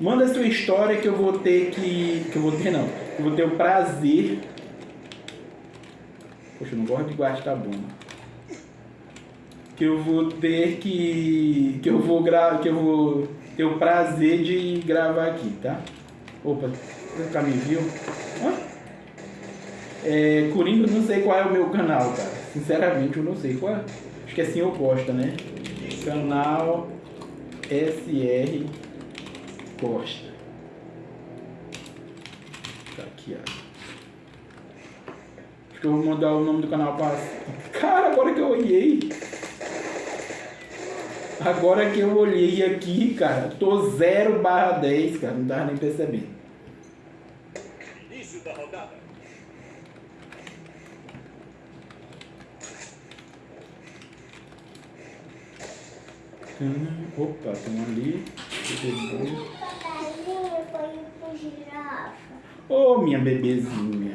Manda a sua história que eu vou ter que. Que eu vou ter não. Eu vou ter o prazer. Poxa, eu não gosto de gastar bomba. Que eu vou ter que. Que eu vou gravar. Que eu vou ter o prazer de gravar aqui, tá? Opa, nunca me viu? Hã? É, Coringa, não sei qual é o meu canal, cara. Sinceramente, eu não sei qual é. Acho que é assim eu posto, né? Canal SR Costa. Tá aqui, ó. Acho que eu vou mudar o nome do canal para. Cara, agora que eu olhei. Agora que eu olhei aqui, cara, tô 0 barra 10, cara. Não tava nem percebendo. Início da rodada. Opa, tem um ali. Ô, minha bebezinha.